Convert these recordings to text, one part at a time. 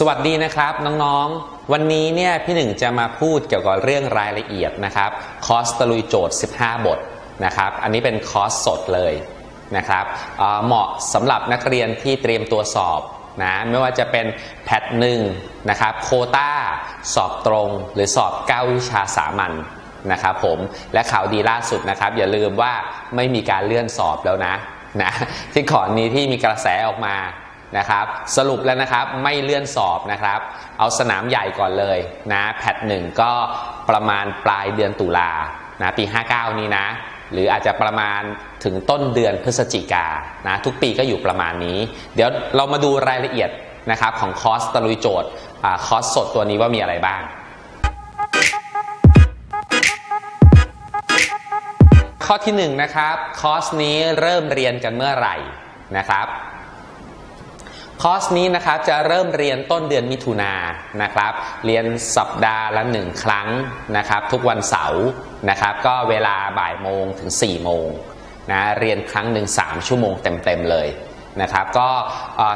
สวัสดีนะครับน้องๆ วันนี้เนี่ยพี่หนึ่งจะมาพูดเกี่ยวกับเรื่องรายละเอียดนะครับคอสตะลุยโจทย์ 15 บทนะครับ อันนี้เป็นคอสสดเลยนะครับเเหมาะสำหรับนักเรียนที่เตรียมตัวสอบนะไม่ว่าจะเป็นแพทหนึ่งนะครับโคตาสอบตรงหรือสอบ 9 วิชาสามัญนะครับผมและข่าวดีล่าสุดนะครับ อย่าลืมว่าไม่มีการเลื่อนสอบแล้วนะนะที่ก่อนนี้ที่มีกระแสออกมา นะครับ สรุปแล้วนะครับไม่เลื่อนสอบนะครับ เอาสนามใหญ่ก่อนเลยนะ PAT หนึ่งก็ประมาณปลายเดือนตุลานะปี 59 นี้นะ หรืออาจจะประมาณถึงต้นเดือนพฤศจิกานะทุกปีก็อยู่ประมาณนี้ เดี๋ยวเรามาดูรายละเอียดนะครับของคอร์สตะลุยโจทย์คอร์สสดตัวนี้ว่ามีอะไรบ้าง ข้อที่1นงนะครับคอร์สนี้เริ่มเรียนกันเมื่อไหร่นะครับ คอร์สนี้นะครับจะเริ่มเรียนต้นเดือนมิถุนายนนะครับ เรียนสัปดาห์ละหนึ่งครั้งนะครับ ทุกวันเสาร์นะครับ ก็เวลาบ่ายโมงถึง4ี่โมงนะเรียนครั้งหนึ่ง3ชั่วโมงเต็มๆเลยนะครับก็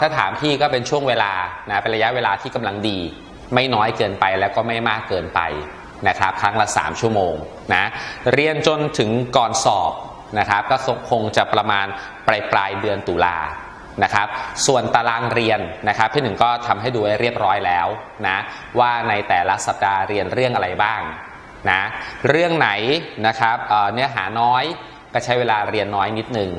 ถ้าถามพี่ก็เป็นช่วงเวลานะเป็นระยะเวลาที่กำลังดี ไม่น้อยเกินไปแล้วก็ไม่มากเกินไปนะครับ ครั้งละ 3 ชั่วโมงนะเรียนจนถึงก่อนสอบนะครับ ก็คงจะประมาณปลายปลายเดือนตุลา นะครับ ส่วนตารางเรียนนะครับพี่หนึ่งก็ทำให้ดูให้เรียบร้อยแล้วนะว่าในแต่ละสัปดาห์เรียนเรื่องอะไรบ้างนะเรื่องไหนนะครับเนื้อหาน้อยก็ใช้เวลาเรียนน้อยนิดนึง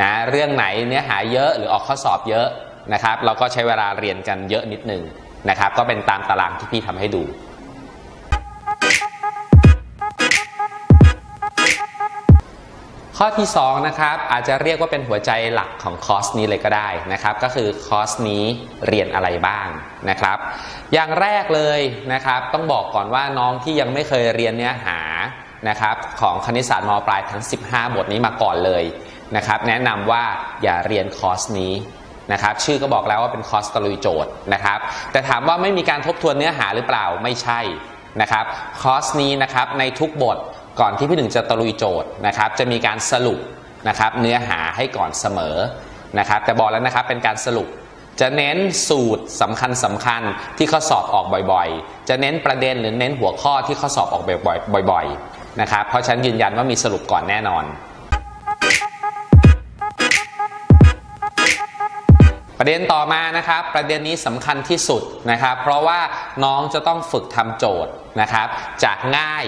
นะเรื่องไหนเนื้อหาเยอะหรือออกข้อสอบเยอะนะครับ เราก็ใช้เวลาเรียนกันเยอะนิดนึงนะครับ ก็เป็นตามตารางที่พี่ทำให้ดู ข้อที่2นะครับอาจจะเรียกว่าเป็นหัวใจหลักของคอร์สนี้เลยก็ได้นะครับ ก็คือคอร์สนี้เรียนอะไรบ้างนะครับ อย่างแรกเลยนะครับต้องบอกก่อนว่าน้องที่ยังไม่เคยเรียนเนื้อหานะครับของคณิตศาสตร์มปลายทั้ง 15 บทนี้มาก่อนเลยนะครับ แนะนำว่าอย่าเรียนคอร์สนี้นะครับชื่อก็บอกแล้วว่าเป็นคอร์สตะลุยโจทย์นะครับ แต่ถามว่าไม่มีการทบทวนเนื้อหาหรือเปล่าไม่ใช่นะครับคอร์สนี้นะครับในทุกบท ก่อนที่พี่หนึ่งจะตะลุยโจทย์นะครับ จะมีการสรุปนะครับเนื้อหาให้ก่อนเสมอนะครับแต่บอกแล้วนะครับเป็นการสรุป จะเน้นสูตรสำคัญสำคัญที่ข้อสอบออกบ่อยๆ จะเน้นประเด็นหรือเน้นหัวข้อที่ข้อสอบออกบ่อยๆนะครับเพราะฉะนั้นยืนยันว่ามีสรุปก่อนแน่นอน ประเด็นต่อมานะครับประเด็นนี้สำคัญที่สุดนะครับ เพราะว่าน้องจะต้องฝึกทำโจทย์นะครับ จากง่าย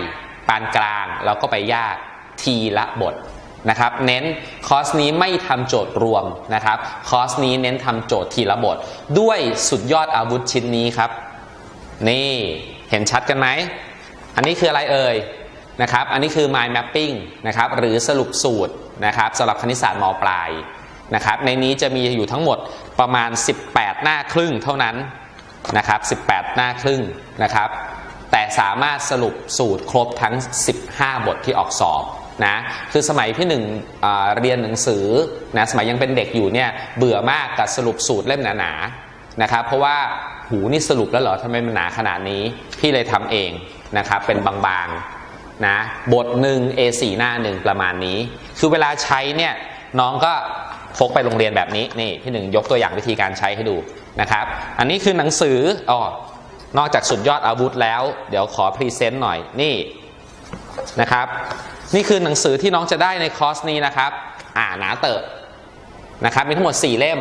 ปานกลางแล้วก็ไปยากทีละบทนะครับเน้นคอร์สนี้ไม่ทำโจทย์รวมนะครับคอร์สนี้เน้นทำโจทย์ทีละบท ด้วยสุดยอดอาวุธชิ้นนี้ครับ นี่เห็นชัดกันไหม อันนี้คืออะไรเอ่ยนะครับ อันนี้คือ mind mapping นะครับหรือสรุปสูตรนะครับสำหรับคณิตศาสตร์มปลายนะครับในนี้จะมีอยู่ทั้งหมดประมาณ 18 หน้าครึ่งเท่านั้นนะครับ 18 หน้าครึ่งนะครับ แต่สามารถสรุปสูตรครบทั้ง 15 บทที่ออกสอบนะคือสมัยพี่หนึ่งเรียนหนังสือนะสมัยยังเป็นเด็กอยู่เนี่ยเบื่อมากกับสรุปสูตรเล่มหนาๆนะครับเพราะว่าหูนี่สรุปแล้วเหรอทำไมมันหนาขนาดนี้พี่เลยทำเองนะครับเป็นบางๆนะบทหนึ่ง A4 หน้าหนึ่งประมาณนี้ คือเวลาใช้เนี่ยน้องก็พกไปโรงเรียนแบบนี้นี่พี่หนึ่งยกตัวอย่างวิธีการใช้ให้ดูนะครับ อันนี้คือหนังสืออ๋อ นอกจากสุดยอดอาวุธแล้ว เดี๋ยวขอ present หน่อยนี่นะครับ นี่คือหนังสือที่น้องจะได้ในคอร์สนี้นะครับ อ่าหนาเตอะนะครับมีทั้งหมด 4 เล่ม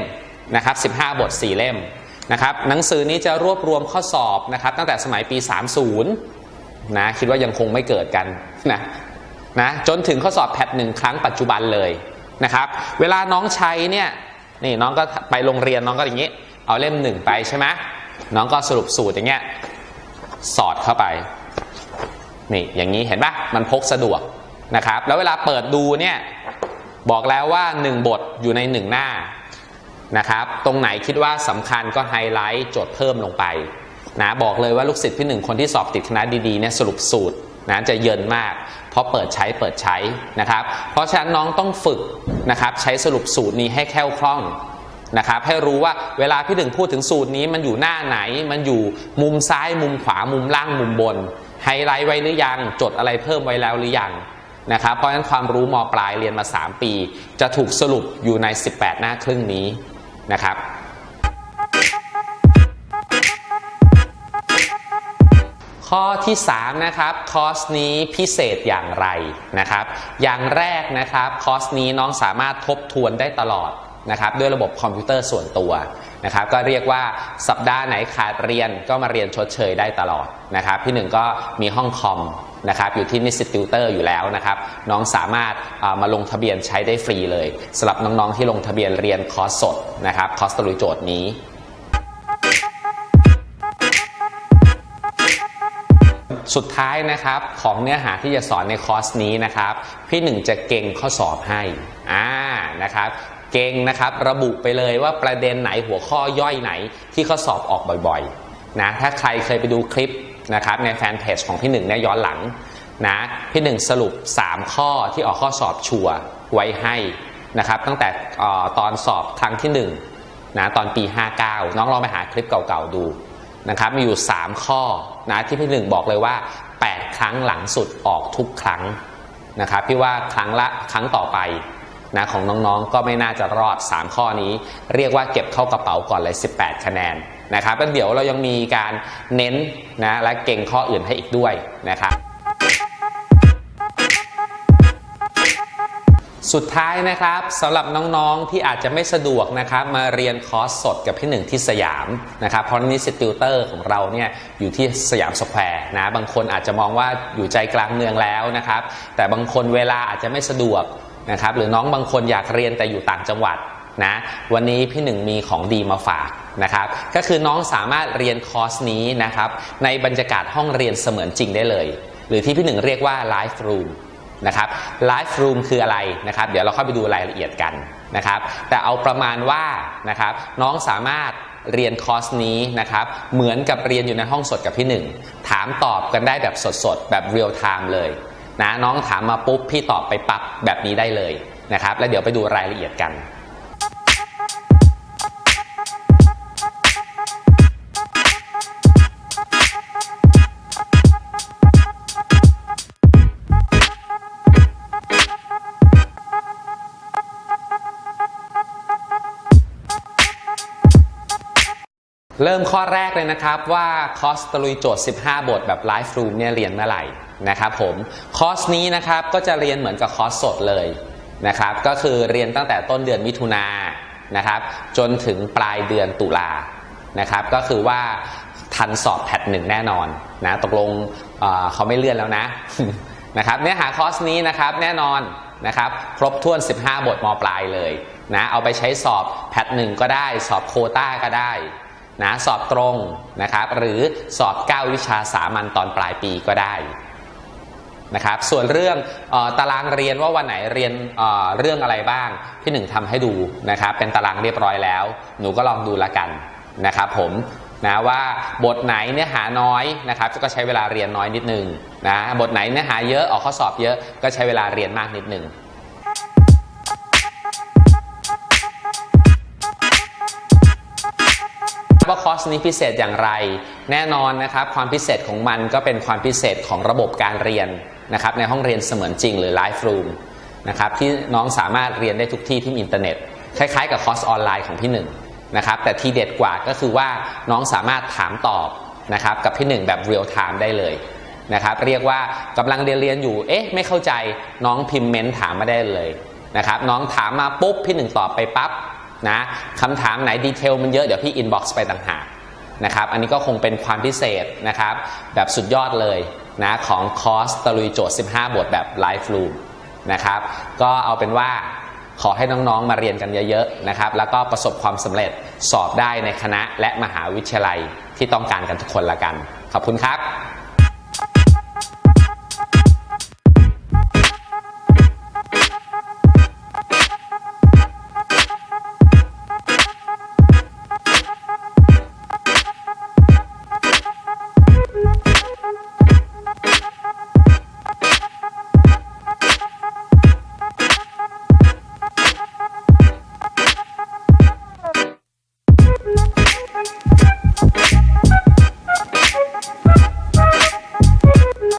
นะครับ15 บท 4 เล่มนะครับหนังสือนี้จะรวบรวมข้อสอบนะครับตั้งแต่สมัยปี 30นะคิดว่ายังคงไม่เกิดกันนะนะจนถึงข้อสอบแพทหนึ่งครั้งปัจจุบันเลยนะครับเวลาน้องใช้เนี่ยนี่น้องก็ไปโรงเรียนน้องก็อย่างนี้ เอาเล่มหนึ่งไปใช่ไหม น้องก็สรุปสูตรอย่างเงี้ยสอดเข้าไปนี่อย่างนี้เห็นปะมันพกสะดวกนะครับ แล้วเวลาเปิดดูเนี่ยบอกแล้วว่า 1 บทอยู่ใน 1 หน้านะครับ ตรงไหนคิดว่าสำคัญก็ไฮไลท์จดเพิ่มลงไปนะบอกเลยว่าลูกศิษย์พี่หนึ่งคนที่สอบติดคณะดีๆเนี่ยสรุปสูตรนะจะเยินมาก เพราะเปิดใช้เปิดใช้นะครับ เพราะฉะนั้นน้องต้องฝึกนะครับใช้สรุปสูตรนี้ให้แคล่วคล่อง นะครับให้รู้ว่าเวลาพี่หนึ่งพูดถึงสูตรนี้มันอยู่หน้าไหน มันอยู่มุมซ้ายมุมขวามุมล่างมุมบน ไฮไลท์ไว้หรือยัง จดอะไรเพิ่มไว้แล้วหรือยังนะครับเพราะฉะนั้นความรู้มปลายเรียนมา 3 ปี จะถูกสรุปอยู่ใน 18 หน้าครึ่งนี้นะครับข้อที่3นะครับคอร์สนี้พิเศษอย่างไรนะครับ อย่างแรกนะครับคอร์สนี้น้องสามารถทบทวนได้ตลอด นะครับด้วยระบบคอมพิวเตอร์ส่วนตัวนะครับก็เรียกว่าสัปดาห์ไหนขาดเรียนก็มาเรียนชดเชยได้ตลอดนะครับพี่หนึ่งก็มีห้องคอมนะครับอยู่ที่นิสิตติวเตอร์อยู่แล้วนะครับน้องสามารถามาลงทะเบียนใช้ได้ฟรีเลยสำหรับน้องๆที่ลงทะเบียนเรียนคอร์สสดนะครับคอร์สตะลุยโจทย์นี้สุดท้ายนะครับของเนื้อหาที่จะสอนในคอร์สนี้นะครับพี่หนึ่งจะเก็งข้อสอบให้อ่านะครับ เก็งนะครับ ระบุไปเลยว่าประเด็นไหนหัวข้อย่อยไหนที่ข้อสอบออกบ่อยๆนะถ้าใครเคยไปดูคลิปนะครับในแฟนเพจของพี่หนึ่งเนี่ยย้อนหลังนะพี่หนึ่งสรุป 3 ข้อที่ออกข้อสอบชัวร์ไว้ให้นะครับ ตั้งแต่อตอนสอบครั้งที่1นะตอนปี 59 น้องลองไปหาคลิปเก่าๆดูนะครับมีอยู่ 3 ข้อนะที่พี่หนึ่งบอกเลยว่า 8 ครั้งหลังสุดออกทุกครั้งนะครับพี่ว่าครั้งละครั้งต่อไป นะของน้องๆ ก็ไม่น่าจะรอด 3 ข้อนี้ เรียกว่าเก็บเข้ากระเป๋าก่อนเลย 18 คะแนนนะครับแล้วเดี๋ยวเรายังมีการเน้นนะและเก็งข้อสอบให้อีกด้วยนะครับสุดท้ายนะครับสำหรับน้องๆที่อาจจะไม่สะดวกนะครับมาเรียนคอร์สสดกับพี่หนึ่งที่สยามนะครับเพราะนิสิตติวเตอร์ของเราเนี่ยอยู่ที่สยามสแควร์นะบางคนอาจจะมองว่าอยู่ใจกลางเมืองแล้วนะครับแต่บางคนเวลาอาจจะไม่สะดวก นะครับหรือน้องบางคนอยากเรียนแต่อยู่ต่างจังหวัดนะวันนี้พี่หนึ่งมีของดีมาฝากนะครับก็คือน้องสามารถเรียนคอร์สนี้นะครับในบรรยากาศห้องเรียนเสมือนจริงได้เลย หรือที่พี่หนึ่งเรียกว่า live room นะครับ live room คืออะไรนะครับเดี๋ยวเราเข้าไปดูรายละเอียดกันนะครับแต่เอาประมาณว่านะครับน้องสามารถเรียนคอร์สนี้นะครับเหมือนกับเรียนอยู่ในห้องสดกับพี่หนึ่งถามตอบกันได้แบบสดๆ แบบ real time เลย นะน้องถามมาปุ๊บพี่ตอบไปปั๊บแบบนี้ได้เลยนะครับ แล้วเดี๋ยวไปดูรายละเอียดกันเริ่มข้อแรกเลยนะครับว่าคอสตลุยโจทย์ 15 บทแบบไลฟ์รูมเนี่ยเรียนเมื่อไหร่ นะครับผมคอร์สนี้นะครับก็จะเรียนเหมือนกับคอร์สสดเลยนะครับก็คือเรียนตั้งแต่ต้นเดือนมิถุนานะครับจนถึงปลายเดือนตุลานะครับก็คือว่าทันสอบแพทหนึ่งแน่นอนนะตกลงเเขาไม่เลื่อนแล้วนะนะครับเนื้อหาคอร์สนี้นะครับแน่นอนนะครับครบถ้วน 15 บทมปลายเลยนะเอาไปใช้สอบแพทหนึ่งก็ได้สอบโคต้าก็ได้นะสอบตรงนะครับหรือสอบ 9 วิชาสามัญตอนปลายปีก็ได้ นะครับส่วนเรื่องออตารางเรียนว่าวันไหนเรียนเเรื่องอะไรบ้างพี่หนึ่งทำให้ดูนะครับเป็นตารางเรียบร้อยแล้ว หนูก็ลองดูละกันนะครับผมนะว่าบทไหนเนื้อหาน้อยนะครับก็ใช้เวลาเรียนน้อยนิดนึงนะบทไหนเนื้อหาเยอะออกข้อสอบเยอะก็ใช้เวลาเรียนมากนิดนึงว่าคอร์สนี้พิเศษอย่างไร แน่นอนนะครับความพิเศษของมันก็เป็นความพิเศษของระบบการเรียน นะครับในห้องเรียนเสมือนจริงหรือ live room นะครับที่น้องสามารถเรียนได้ทุกที่ที่มีอินเทอร์เน็ตคล้ายๆ กับคอร์สออนไลน์ของพี่หนึ่งนะครับแต่ที่เด็ดกว่าก็คือว่าน้องสามารถถามตอบนะครับกับพี่หนึ่งแบบ real time ได้เลยนะครับเรียกว่ากำลังเรียนเรียนอยู่เอ๊ะไม่เข้าใจน้องพิมพ์ ment ถามมาได้เลยนะครับน้องถามมาปุ๊บพี่หนึ่งตอบไปปั๊บนะคำถามไหน detail มันเยอะเดี๋ยวพี่ inbox ไปต่างหากนะครับอันนี้ก็คงเป็นความพิเศษนะครับแบบสุดยอดเลย นะของคอร์สตะลุยโจทย์ 15 บทแบบ live room นะครับก็เอาเป็นว่าขอให้น้องๆมาเรียนกันเยอะๆนะครับแล้วก็ประสบความสำเร็จสอบได้ในคณะและมหาวิทยาลัยที่ต้องการกันทุกคนละกัน ขอบคุณครับ